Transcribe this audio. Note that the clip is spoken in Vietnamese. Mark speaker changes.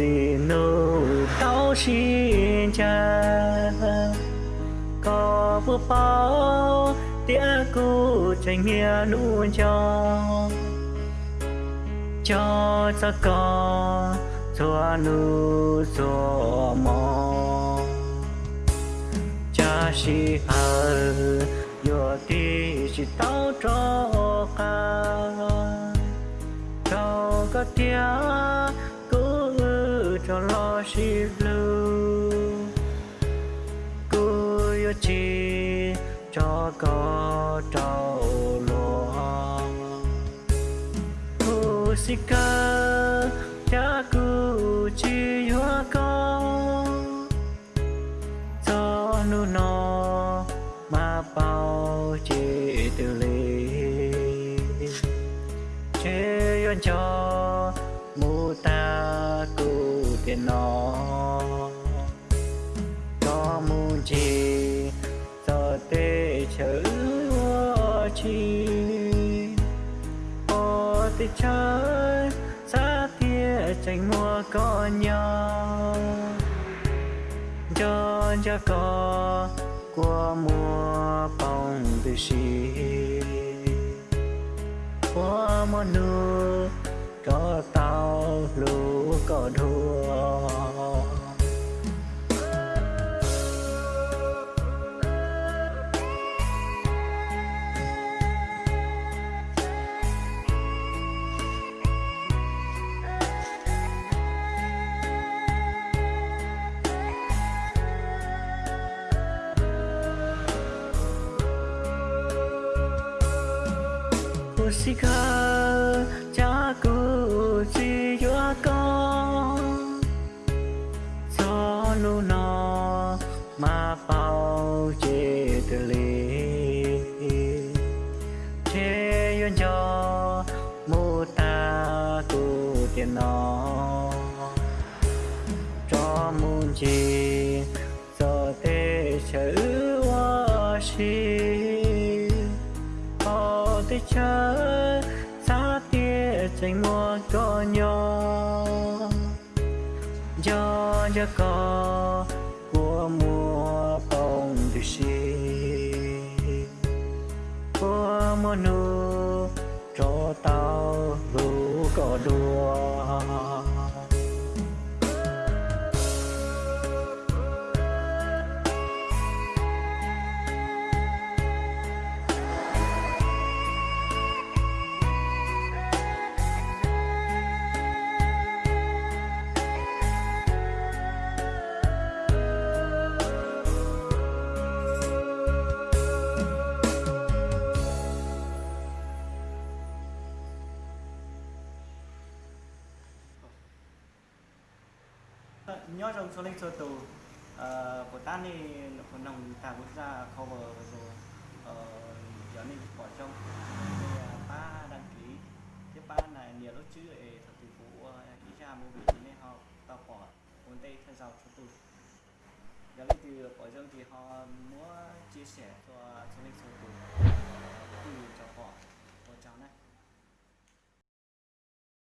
Speaker 1: mẹ lành mùa chỉ tao xin cha có vừa bao tía cu tranh nghĩa nụ cho cho cho có cho nụ cho mò cha si ở yo ti chỉ tao cho ca tao có tia cho lo blue Cô yêu chi cho có trâu lúa cô si ca, cha cứ chi hoa con cho nu nó mà bao chi từ ly chế yên cho cụ nó có muốn chi? Giờ tê chữ chi? Ô tê chơi xa tia tranh mua có nhau. Cho cho có qua mùa bóng từ xì qua mùa nước có tao lũ có đua Kusika cha ku chi yo con cho nu nó mà bao chế từ ly chế yon cho mu ta ku tiền nó cho mun chi chớ xa tia tranh mua có nhỏ. Cho cho có của mùa bông từ xì của mùa nu
Speaker 2: nhớ trong số linh sơ tù. Ờ, của ta thì của nồng ta quốc gia cover rồi giờ này bỏ trong ba đăng ký. Cái ba này nhiều lúc chữ để thật tỷ phú ờ, ý ra mua vị trí nên họ tao bỏ vốn đây thân giàu cho tôi giờ lên từ bỏ trong thì họ muốn chia sẻ cho số linh sơ tù. Ờ, từ cho bỏ của cháu này